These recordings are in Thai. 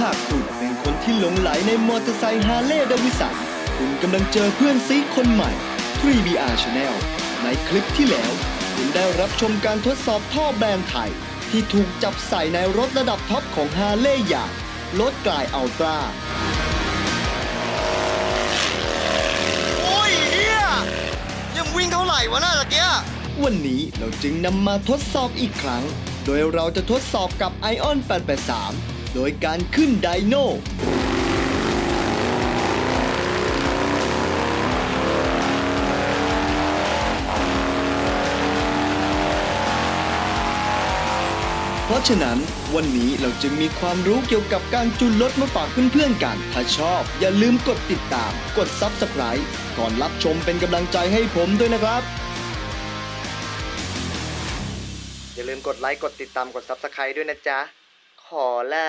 หากคุณเป็นคนที่หลงไหลในมอเตอร์ไซค์ Harley-Davidson คุณกำลังเจอเพื่อนซี้คนใหม่ 3BR Channel ในคลิปที่แล้ว คุณได้รับชมการทดสอบท่อแบรนด์ไทย ที่ถูกจับใส่ในรถระดับท็อปของฮาร์เลย์อย่าง Road Glide Ultra โอ้ยเฮียยังวิ่งเท่าไหร่วะน่าตะเกียวันนี้เราจึงนำมาทดสอบอีกครั้ง โดยเราจะทดสอบกับ Ion 883 โดยการขึ้นไดโนเพราะฉะนั้นวันนี้เราจึงมีความรู้เกี่ยวกับการจูนรถมาฝากเพื่อนๆกัน ถ้าชอบ อย่าลืมกดติดตาม กด Subscribe ก่อนรับชมเป็นกำลังใจให้ผมด้วยนะครับ อย่าลืมกดไลค์ กดติดตาม กด Subscribe ด้วยนะจ๊ะ เอาละ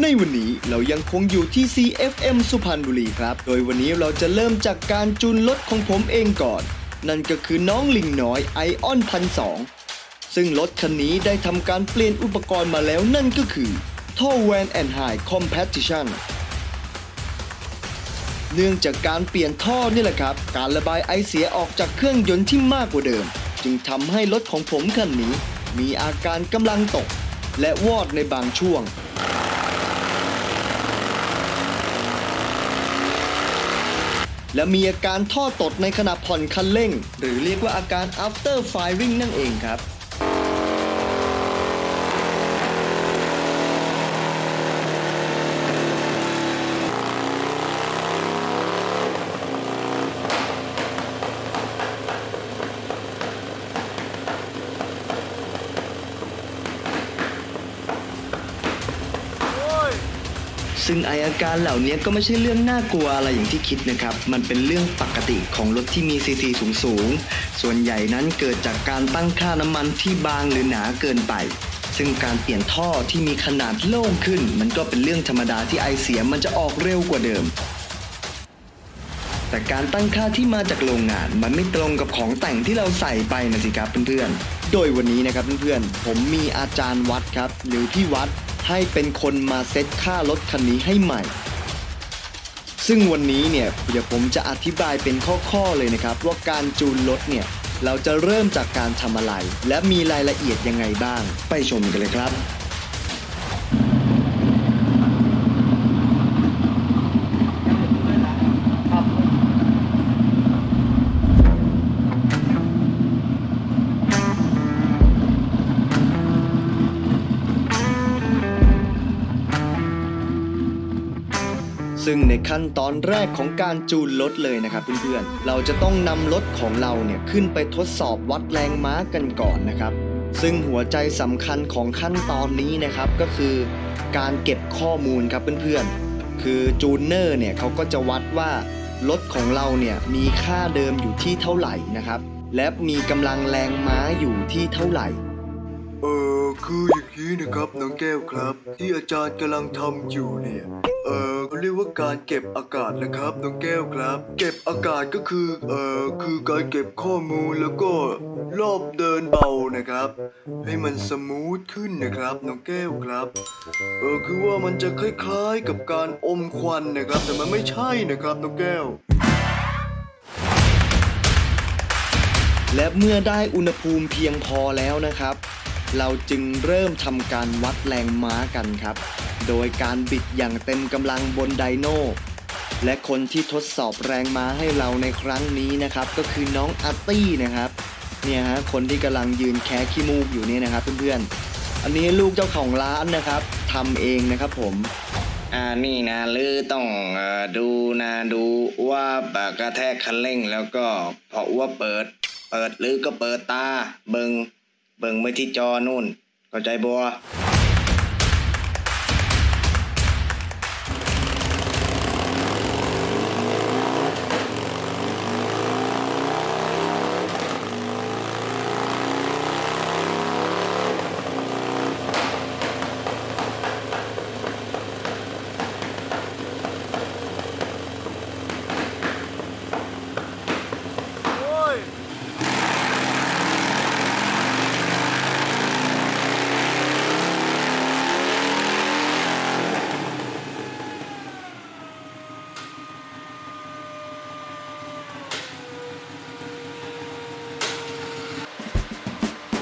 ในวันนี้เรายังคงอยู่ที่ CFM สุพรรณบุรีครับ โดยวันนี้เราจะเริ่มจากการจูนรถของผมเองก่อน นั่นก็คือน้องลิงน้อย Iron พันสองซึ่งรถคันนี้ได้ทำการเปลี่ยนอุปกรณ์มาแล้วนั่นก็คือท่อ Vance & Hines Competitionเนื่องจากการเปลี่ยนท่อนี่แหละครับ การระบายไอเสียออกจากเครื่องยนต์ที่มากกว่าเดิม จึงทำให้รถของผมคันนี้ มีอาการกำลังตก และวอดในบางช่วง และมีอาการท่อตดในขณะผ่อนคันเร่ง หรือเรียกว่าอาการ after firing นั่นเองครับ ซึ่งไออาการเหล่านี้ก็ไม่ใช่เรื่องน่ากลัวอะไรอย่างที่คิดนะครับ มันเป็นเรื่องปกติของรถที่มีซีซีสูงสูง ส่วนใหญ่นั้นเกิดจากการตั้งค่าน้ำมันที่บางหรือหนาเกินไป ซึ่งการเปลี่ยนท่อที่มีขนาดโล่งขึ้น มันก็เป็นเรื่องธรรมดาที่ไอเสียมันจะออกเร็วกว่าเดิม แต่การตั้งค่าที่มาจากโรงงาน มันไม่ตรงกับของแต่งที่เราใส่ไปนะสิครับเพื่อนๆ โดยวันนี้นะครับเพื่อนๆ ผมมีอาจารย์วัดครับ หรือพี่วัด ให้เป็นคนมาเซ็ตค่ารถคันนี้ให้ใหม่ ซึ่งวันนี้เนี่ยเดี๋ยวผมจะอธิบายเป็นข้อๆเลยนะครับ ว่าการจูนรถเนี่ยเราจะเริ่มจากการทำอะไร และมีรายละเอียดยังไงบ้าง ไปชมกันเลยครับ ซึ่งในขั้นตอนแรกของการจูนรถเลยนะครับเพื่อนๆ เราจะต้องนำรถของเราเนี่ยขึ้นไปทดสอบวัดแรงม้ากันก่อนนะครับ ซึ่งหัวใจสำคัญของขั้นตอนนี้นะครับก็คือ การเก็บข้อมูลครับเพื่อนๆ คือจูนเนอร์เนี่ยเขาก็จะวัดว่ารถของเราเนี่ยมีค่าเดิมอยู่ที่เท่าไหร่นะครับ และมีกำลังแรงม้าอยู่ที่เท่าไหร่ เออคืออย่างนี้นะครับน้องแก้วครับ ที่อาจารย์กำลังทำอยู่เนี่ยเออเขาเรียกว่าการเก็บอากาศนะครับน้องแก้วครับ เก็บอากาศก็คือเออคือการเก็บข้อมูลแล้วก็รอบเดินเบานะครับ ให้มันสมูทขึ้นนะครับน้องแก้วครับเออคือว่ามันจะคล้ายๆกับการอมควันนะครับ แต่มันไม่ใช่นะครับน้องแก้วและเมื่อได้อุณหภูมิเพียงพอแล้วนะครับ เราจึงเริ่มทำการวัดแรงม้ากันครับ โดยการบิดอย่างเต็มกำลังบนไดโน่และคนที่ทดสอบแรงม้าให้เราในครั้งนี้นะครับ ก็คือน้องอาร์ตี้นะครับเนี่ยฮะคนที่กำลังยืนแคะขี้มูกอยู่เนี่ยนะครับเพื่อนๆอันนี้ลูกเจ้าของร้านนะครับทำเองนะครับผมอ่านี่นะหรือต้องออดูนะดูว่าปากกระแทกคันเร่งแล้วก็เพราะว่าเปิด เปิดหรือก็เปิดตาเบิง เบิงไปที่จอนู่นเข้าใจบัว โอ้ย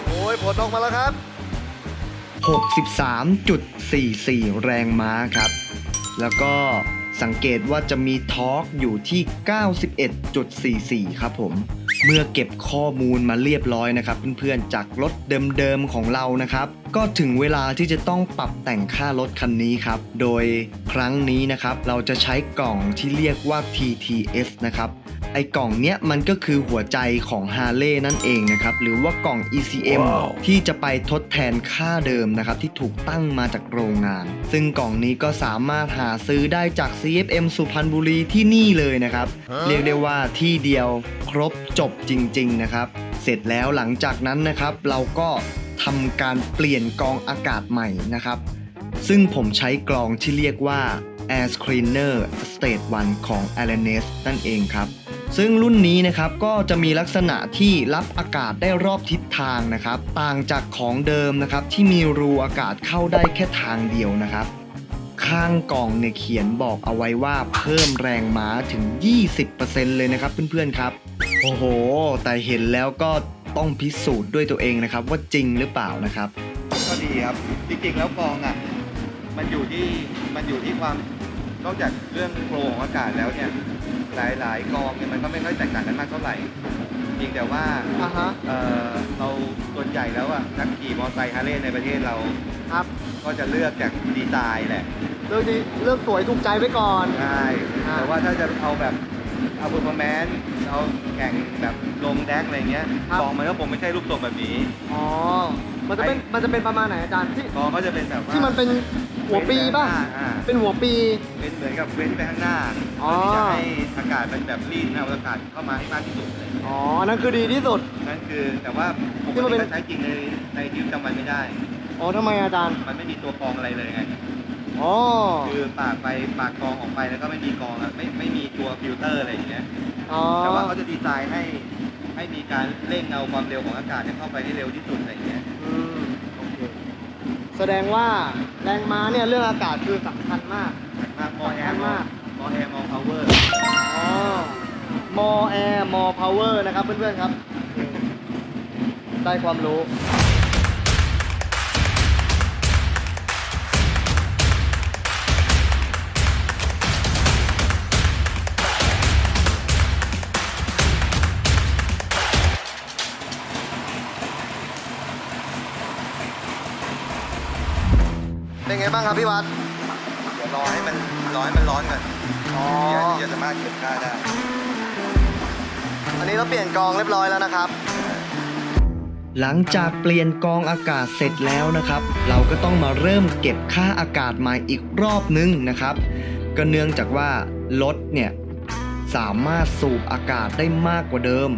แย ผลออกมาแล้วครับ 63.44 แรงม้าครับ แล้วก็สังเกตว่าจะมีทอร์กอยู่ที่ 91.44 ครับผม เมื่อเก็บข้อมูลมาเรียบร้อยนะครับเพื่อนๆ จากรถเดิมๆ ของเรานะครับ ก็ถึงเวลาที่จะต้องปรับแต่งค่ารถคันนี้ครับ โดยครั้งนี้นะครับ เราจะใช้กล่องที่เรียกว่า TTS นะครับ ไอ้กล่องเนี้ยมันก็คือหัวใจของ h a r l e y นั่นเองนะครับ หรือว่ากล่อง ECM ที่จะไปทดแทนค่าเดิมนะครับที่ถูกตั้งมาจากโรงงาน ซึ่งกล่องนี้ก็สามารถหาซื้อได้จาก CFM สุพรรณบุรีที่นี่เลยนะครับ เรียกได้ว่าที่เดียวครบจบจริง ๆ นะครับ เสร็จแล้วหลังจากนั้นนะครับ เราก็ทำการเปลี่ยนกรองอากาศใหม่นะครับ ซึ่งผมใช้กรองที่เรียกว่า Air Screener State 1 ของ a l a n e s นั่นเองครับ ซึ่งรุ่นนี้นะครับก็จะมีลักษณะที่รับอากาศได้รอบทิศทางนะครับ ต่างจากของเดิมนะครับที่มีรูอากาศเข้าได้แค่ทางเดียวนะครับ ข้างกล่องเนี่ยเขียนบอกเอาไว้ว่าเพิ่มแรงม้าถึง 20%เลยนะครับเพื่อนๆครับ โอ้โห แต่เห็นแล้วก็ต้องพิสูจน์ด้วยตัวเองนะครับ ว่าจริงหรือเปล่านะครับ ก็ดีครับ จริงๆแล้วกองอะมันอยู่ที่มันอยู่ที่ความนอกจากเรื่องโฟลว์ของอากาศแล้วเนี่ย หลายๆกรองเนี่ยมันก็ไม่ค่อยแตกต่างกันมากเท่าไหร่เพียงแต่ว่าอ่าฮะเอ่อเราส่วนใหญ่แล้วอะนักขี่มอเตอร์ไซค์ฮาร์เลย์ในประเทศเรา ครับก็จะเลือกจากดีไซน์แหละเรื่องนี้เรื่องสวยถูกใจไว้ก่อน ใช่อ่า แต่ว่าถ้าจะเอาแบบเอาเ e อร์ฟอร์แมนซ์เอาแข่งแบบลงแดกอะไรเงี้ยกรองมันก็คงไม่ใช่รูปทรงแบบนี้ อ๋อ มันจะเป็น มันจะเป็นประมาณไหนอาจารย์ที่กรองก็จะเป็นแบบว่าที่มันเป็น หัวปีป่ะ อ่า เป็นหัวปี เป็นเหมือนกับเว้นไปข้างหน้าอ๋อเพื่อที่จะให้อากาศมันแบบรีดเอาอากาศเข้ามาให้มากที่สุดอะไรอย่างเงี้ยอ๋อนั่นคือดีที่สุด นั่นคือแต่ว่าปที่กมันเป็ตินถ้าใช้จริงในในชีวิตประจำวันไม่ได้ อ๋อทำไมอาจารย์ มันไม่มีตัวกรองอะไรเลยไง อ๋อ คือปากไปปากกรองออกไปแล้วก็ไม่มีกรองอะไม่ไม่มีตัวฟิลเตอร์อะไรอย่างเงี้ย อ๋อแต่ว่าเขาจะดีไซน์ให้ให้มีการเร่งเอาความเร็วของอากาศเนี่ยเข้าไปให้เร็วที่สุดอะไรอย่างเงี้ย อืมโอเค แสดงว่าแรงม้าเนี่ยเรื่องอากาศคือสำคัญมาก มาก more air มาก more air more powerอ๋อ more air more power นะครับเพื่อนๆครับ ได้ความรู้ เป็นไงบ้างครับพี่วัดเดี๋ยวรอให้มันรอให้มันร้อนก่อนอ๋อเดี๋ยวจะสามารถเก็บค่าได้ อันนี้เราเปลี่ยนกองเรียบร้อยแล้วนะครับ หลังจากเปลี่ยนกรองอากาศเสร็จแล้วนะครับ เราก็ต้องมาเริ่มเก็บค่าอากาศใหม่อีกรอบนึงนะครับ ก็เนื่องจากว่ารถเนี่ยสามารถสูบอากาศได้มากกว่าเดิม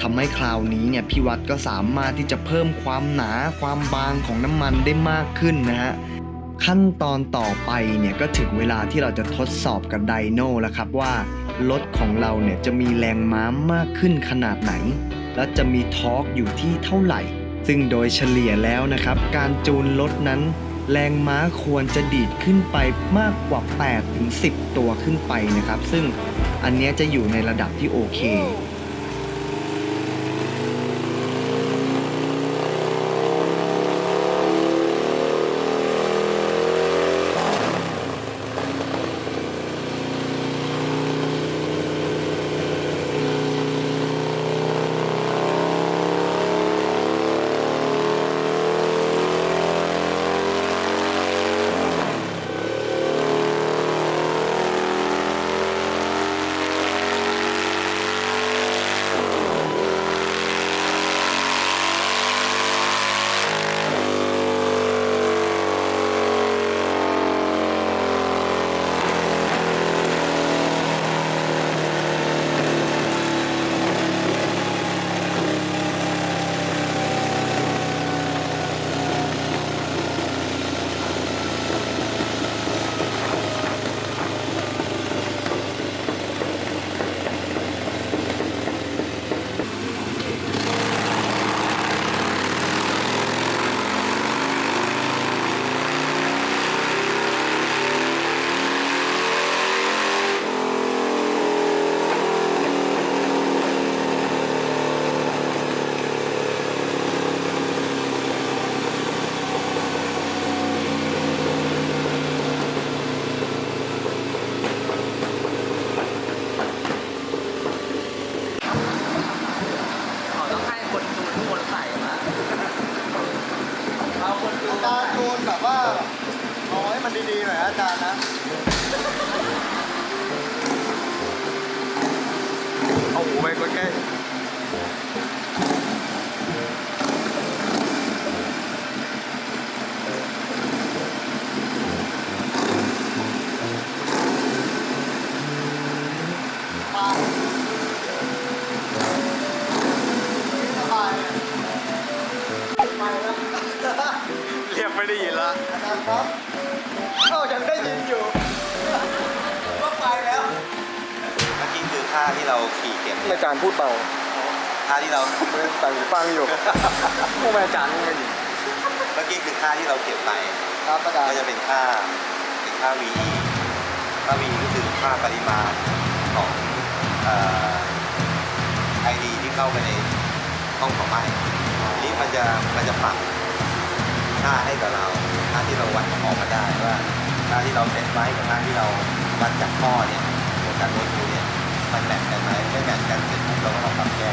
ทำให้คราวนี้เนี่ยพี่วัดก็สามารถที่จะเพิ่มความหนาความบางของน้ำมันได้มากขึ้นนะฮะ ขั้นตอนต่อไปเนี่ยก็ถึงเวลาที่เราจะทดสอบกับไดโน่แล้วครับว่ารถของเราเนี่ยจะมีแรงม้ามากขึ้นขนาดไหน และจะมีทอร์กอยู่ที่เท่าไหร่ ซึ่งโดยเฉลี่ยแล้วนะครับ การจูนรถนั้น แรงม้าควรจะดีดขึ้นไปมากกว่า8ถึง10 ตัวขึ้นไปนะครับ ซึ่งอันนี้จะอยู่ในระดับที่โอเค ฟังอยู่พวกอาจารย์ไม่ได้ยินเมื่อกี้คือค่าที่เราเก็บไปครับอาจารก็ย์จะเป็นค่าเป็นค่า VE ค่า VE ก็คือค่าปริมาณของเอ่อ ID ที่เข้าไปในห้องของไม้ทีนี้มันจะมันจะปรับค่าให้กับเราค่าที่เราวัดออกมาได้ว่าค่าที่เราเซ็ตไว้กับค่าที่เราวัดจากข้อเนี่ยของการวัดดูเนี่ยมันแมทกันไหมไม่แมทกันเสร็จปุ๊บเราก็ต้องปรับแก้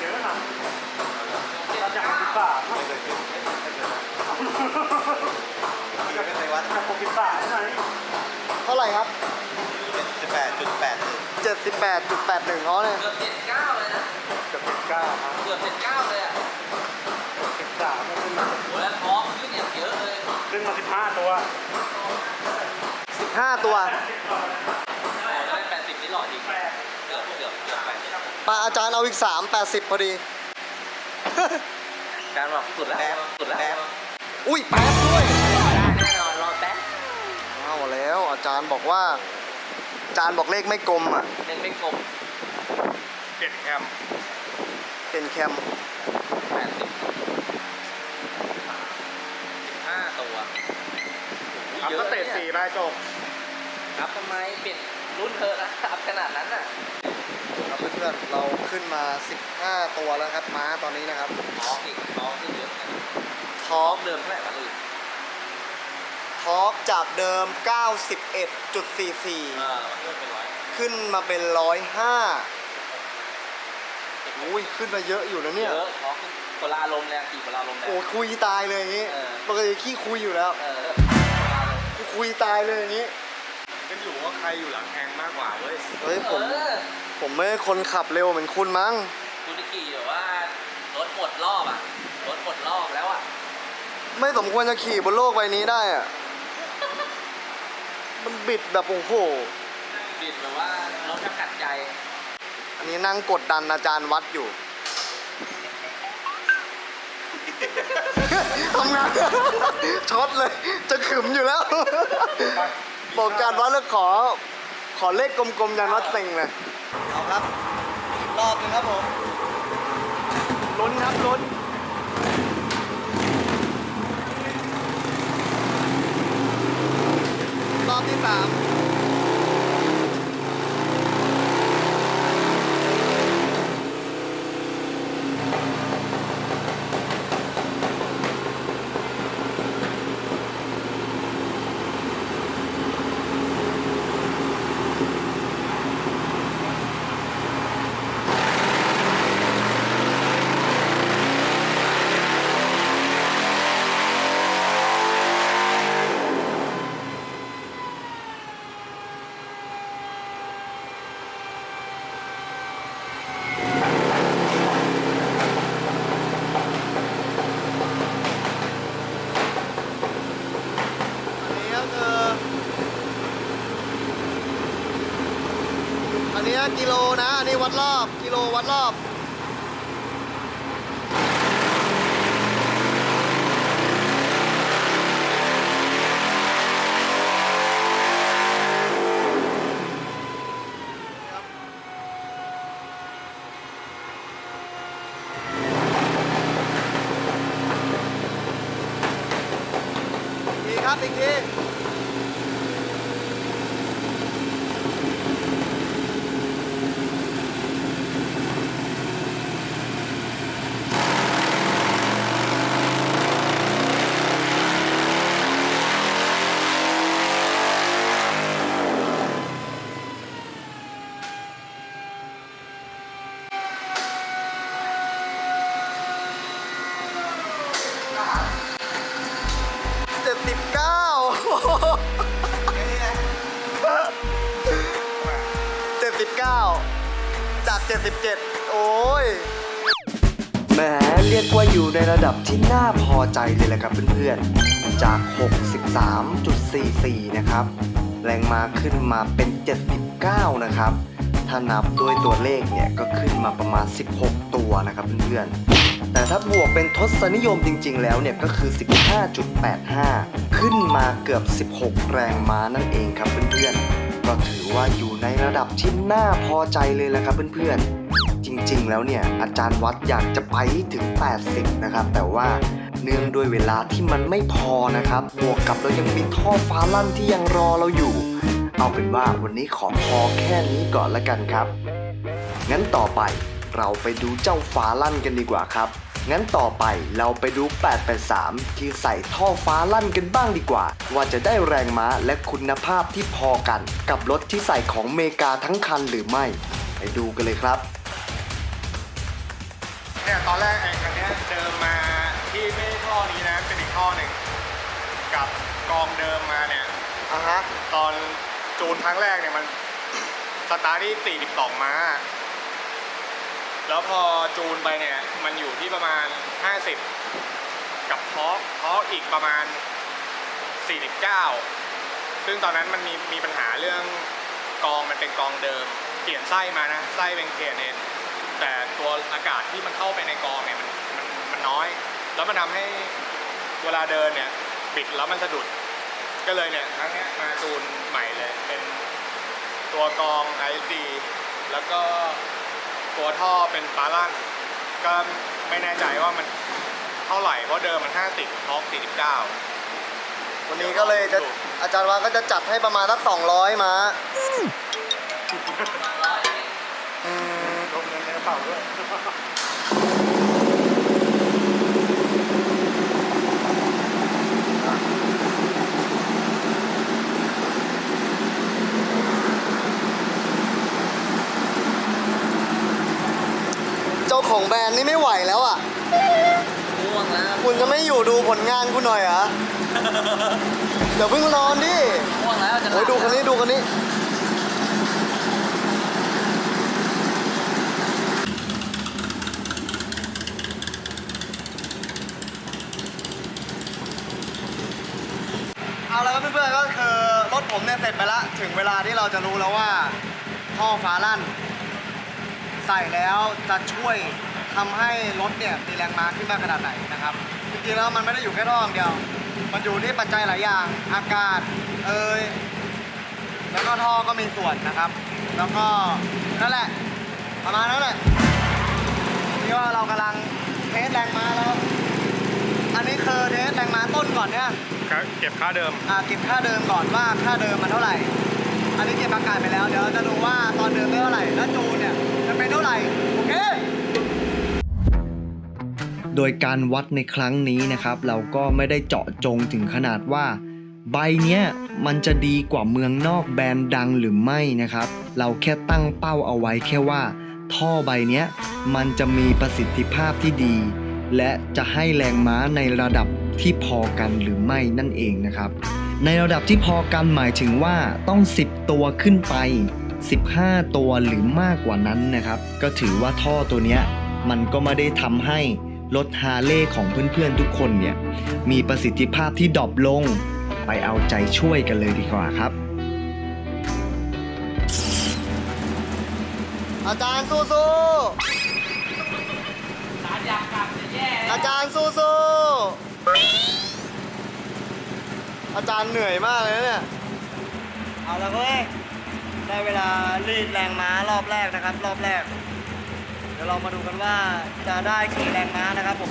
ในวัดเท่าไหร่ครับสิบแปดจุดแปดหนึ่ง78.81อ๋อเนี่ยเกือบเจ็ดเก้าเลยนะเกือบเจ็ดเก้าเกือบเจ็ดเก้าเลยอะโอ้แล้วท้องขึ้นอย่างเยอะเลย15 ตัวโอ้ถ้ ปดสิบปาอาจารย์เอาอีก3 80พอดี การบอกสุดแล้วแป๊บสุดแล้วแป๊บอุ้ยแป๊บด้วยได้แน่นอนรอแป๊บเอาแล้วอาจารย์บอกว่า อาจารย์บอกเลขไม่กลมอะเล่นไม่กลมเป็นแคมแปดสิบสิบห้าตัวเยอะเตะสี่ได้จบครับทำไมเปลี่ยนรุ่นเธอะนะอัพขนาดนั้นน่ะครับเพื่อนๆเราขึ้นมา 15 ตัวแล้วครับ ม้าตอนนี้นะครับท้องอีกท้องขึ้นเยอะนะทอท้อร์งกเดิมเท่าไหร่มาเลยทอร์กจากเดิม 91.44เออมันเพิ่มเป็นร้อยขึ้นมาเป็น 105อุ้ยขึ้นมาเยอะอยู่นะเยเนี่ยอะท้องขึ้นคนละอารมณ์เลยอะขี่คนละอารมณ์เลยโอ้ยคุยตายเลยอย่างนี้เออ ปกติขี้คุยอยู่แล้ว เออคุยตายเลยอย่างนี้ก็อยู่ว่าใครอยู่หลังแทงมากกว่าเว้ย เฮ้ยผม เออ ผมไม่ใช่คนขับเร็วเหมือนคุณมั้ง คุณนิกี่แบบว่ารถหมดรอบอะ รถหมดรอบแล้วอะ ไม่สมควรจะขี่บนโลกใบนี้ได้อะมันบิดแบบโอ้โห บิดแบบว่ารถจะกัดใจ อันนี้นั่งกดดันอาจารย์วัดอยู่ ทำงาน ช็อตเลย จะขึมอยู่แล้ว บอกอาจารย์วัดแล้วขอ ขอเลขกลมๆยันวัดเต็งเลยเอาครับอีกรอบหนึงครับผมลุ้นครับลุ้นรอบที่สามอันนี้ กิโลนะอันนี้วัดรอบ กิโลวัดรอบอีกทีครับอีกที เรียกว่าอยู่ในระดับที่น่าพอใจเลยแหละครับเพื่อนๆ จาก 63.44 นะครับ แรงมาขึ้นมาเป็น 79 นะครับ ถ้านับด้วยตัวเลขเนี่ยก็ขึ้นมาประมาณ 16 ตัวนะครับเพื่อนๆ แต่ถ้าบวกเป็นทศนิยมจริงๆ แล้วเนี่ยก็คือ 15.85 ขึ้นมาเกือบ 16 แรงม้านั่นเองครับเพื่อนๆ ก็ถือว่าอยู่ในระดับที่น่าพอใจเลยแหละครับเพื่อนๆ จริงๆ แล้วเนี่ยอาจารย์วัดอยากจะไปถึง 80 นะครับ แต่ว่าเนื่องด้วยเวลาที่มันไม่พอนะครับ บวกกับเรายังมีท่อฟ้าลั่นที่ยังรอเราอยู่ เอาเป็นว่าวันนี้ขอพอแค่นี้ก่อนละกันครับ งั้นต่อไปเราไปดูเจ้าฟ้าลั่นกันดีกว่าครับ งั้นต่อไปเราไปดู 883 ที่ใส่ท่อฟ้าลั่นกันบ้างดีกว่า ว่าจะได้แรงม้าและคุณภาพที่พอกัน กับรถที่ใส่ของเมกาทั้งคันหรือไม่ ไปดูกันเลยครับเนี่ยตอนแรกไอ้คันเนี้ยเดิมมาที่ไม่ใช่ท่อนี้นะเป็นอีกท่อหนึ่งกับกองเดิมมาเนี่ยอะฮะตอนจูนครั้งแรกเนี่ยมันสตาร์ทที่ 42 ม้า แล้วพอจูนไปเนี่ย มันอยู่ที่ประมาณ 50 กับทอกทอกอีกประมาณ 49 ซึ่งตอนนั้นมันมีมีปัญหาเรื่องกองมันเป็นกองเดิม เปลี่ยนไส้มานะ ไส้เป็นเคเนนแต่ตัวอากาศที่มันเข้าไปในกองเนี่ยมันมันมันน้อย แล้วมันทำให้เวลาเดินเนี่ยบิดแล้วมันสะดุด ก็เลยเนี่ยครั้งนี้มาจูนใหม่เลยเป็นตัวกอง ISD แล้วก็ ตัวท่อเป็นปาลันก็ไม่แน่ใจว่ามันเท่าไหร่เพราะเดิมมัน 50ท็อก49 วันนี้ก็เลยจะอาจารย์ว่าก็จะจัดให้ประมาณสัก200มาอืมลงเงินในกระเป๋าด้วย ของแบรนด์นี่ไม่ไหวแล้วอะ ง่วงแล้วคุณจะไม่อยู่ดูผลงานคุณหน่อยเหรอ เดี๋ยวเพิ่งนอนดิง่วงแล้วจะหลับโอ้ยดูคันนี้ดูคันนี้ เอาแล้วครับเพื่อนๆก็คือรถผมเนี่ยเสร็จไปแล้วถึงเวลาที่เราจะรู้แล้วว่าท่อฟ้าลั่น ใส่แล้วจะช่วยทำให้รถเนี่ยมีแรงม้าขึ้นมากขนาดไหนนะครับจริงๆแล้วมันไม่ได้อยู่แค่ท่ออย่างเดียว มันอยู่ที่ปัจจัยหลายอย่าง อากาศเอยแล้วก็ท่อก็มีส่วนนะครับ แล้วก็นั่นแหละประมาณนั้นแหละที่ว่าเรากำลัง test แรงม้าแล้ว อันนี้คือ test แรงม้าต้นก่อนเนี่ยเก็บค่าเดิมอ่าเก็บค่าเดิมก่อนว่าค่าเดิมมันเท่าไหร่ อันนี้เก็บอากาศไปแล้วเดี๋ยวเราจะดูว่าตอนเดิมได้เท่าไหร่แล้วจูนเนี่ย โดยการวัดในครั้งนี้นะครับ เราก็ไม่ได้เจาะจงถึงขนาดว่า ใบเนี้ยมันจะดีกว่าเมืองนอกแบรนด์ดังหรือไม่นะครับ เราแค่ตั้งเป้าเอาไว้แค่ว่า ท่อใบเนี้ยมันจะมีประสิทธิภาพที่ดี และจะให้แรงม้าในระดับที่พอกันหรือไม่นั่นเองนะครับ ในระดับที่พอกันหมายถึงว่าต้อง 10 ตัวขึ้นไป 15 ตัวหรือมากกว่านั้นนะครับ ก็ถือว่าท่อตัวเนี้ยมันก็ไม่ได้ทำให้ รถฮาร์เลย์ของเพื่อนๆทุกคนเนี่ย มีประสิทธิภาพที่ดรอปลง ไปเอาใจช่วยกันเลยดีกว่าครับ อาจารย์สู้สู้สารอยากกลับจะแย่ อาจารย์สู้สู้อาจารย์เหนื่อยมากเลยนะเนี่ย เอาละเว้ย ได้เวลารีดแรงม้ารอบแรกนะครับ รอบแรกเดี๋ยวเรามาดูกันว่าจะได้กี่แรงม้านะครับผม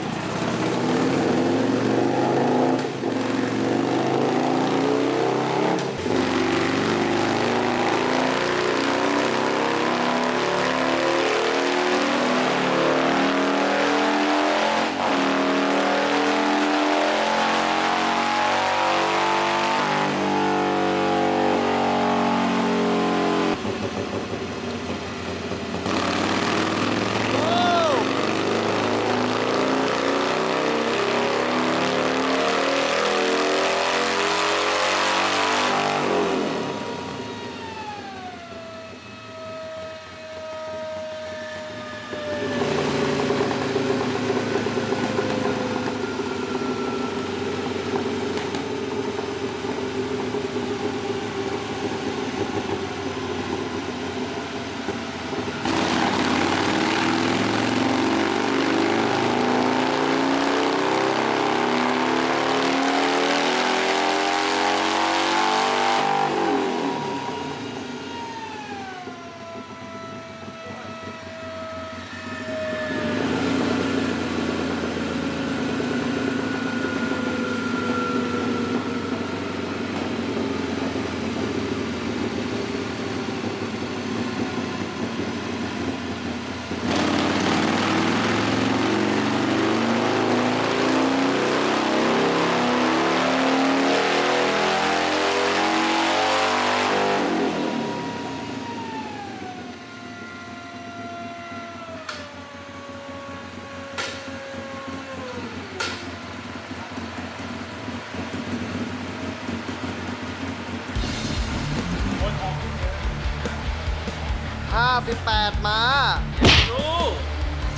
58ม้า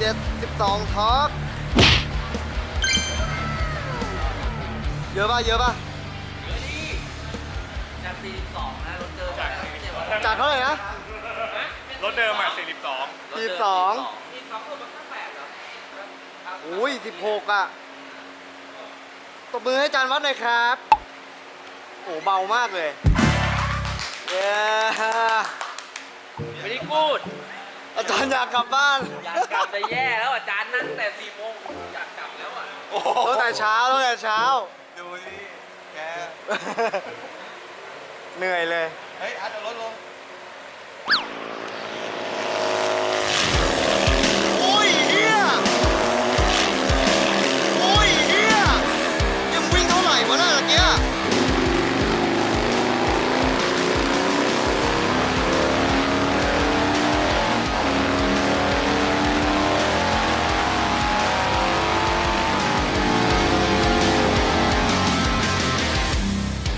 72ทอร์กเยอะป่ะ เยอะป่ะจาก42นะรถเดิมจากจากเท่าไหร่นะ รถเดิมอะ42 42มีสองคนมันก็แปดเหรออุ้ย16 อะตบมือให้อาจารย์วัดหน่อยครับ โอ้เบามากเลย เย้ ไม่ได้พูดอาจารย์อยากกลับบ้านอยากกลับจะแย่แล้วอาจารย์นั่งแต่4โมงอยากกลับแล้วอะตั้งแต่เช้าตั้งแต่เช้า ดูสิแกเหนื่อยเลย เฮ้ยอาร์ตเอารถลงโอ้ยเฮียโอ้ยเฮียยังวิ่งเท่าไหร่วะน่ะตะเกีย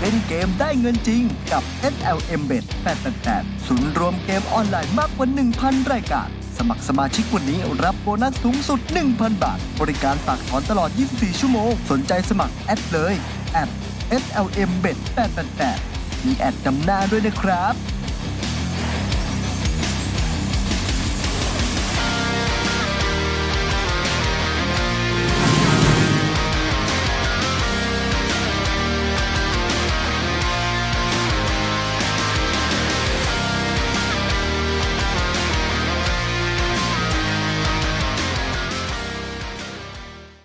เเล่นเกมได้เงินจริงกับ SLM Bet 888ศูนย์รวมเกมออนไลน์มากกว่า 1,000 รายการ สมัครสมาชิกวันนี้รับโบนัสสูงสุด 1,000 บาท บริการฝากถอนตลอด 24 ชั่วโมง สนใจสมัครแอดเลยแอด SLM Bet 888มีแอดจำหน้าด้วยนะครับ